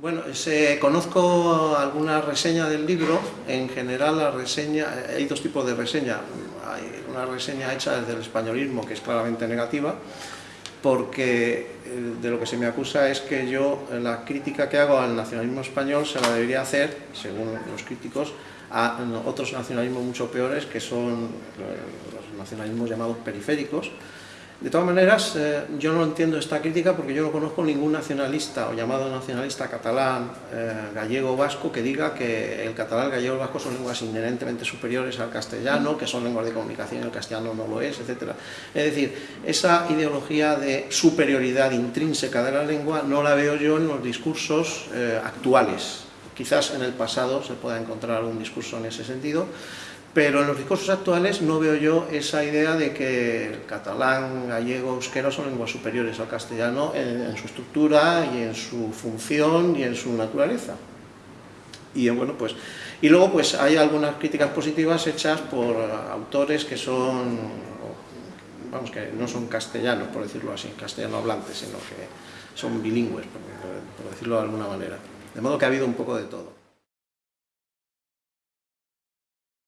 Bueno, se, conozco alguna reseña del libro, en general la reseña, hay dos tipos de reseña, hay una reseña hecha desde el españolismo que es claramente negativa, porque eh, de lo que se me acusa es que yo la crítica que hago al nacionalismo español se la debería hacer, según los críticos, a otros nacionalismos mucho peores que son eh, los nacionalismos llamados periféricos, de todas maneras, eh, yo no entiendo esta crítica porque yo no conozco ningún nacionalista o llamado nacionalista catalán, eh, gallego o vasco que diga que el catalán, gallego o vasco son lenguas inherentemente superiores al castellano, que son lenguas de comunicación y el castellano no lo es, etc. Es decir, esa ideología de superioridad intrínseca de la lengua no la veo yo en los discursos eh, actuales. Quizás en el pasado se pueda encontrar algún discurso en ese sentido, pero en los discursos actuales no veo yo esa idea de que el catalán, gallego, euskero son lenguas superiores al castellano en, su estructura y en su función y en su naturaleza. Y bueno, pues y luego pues hay algunas críticas positivas hechas por autores que son vamos que no son castellanos, por decirlo así, castellano hablantes, sino que son bilingües, por decirlo de alguna manera. De modo que ha habido un poco de todo.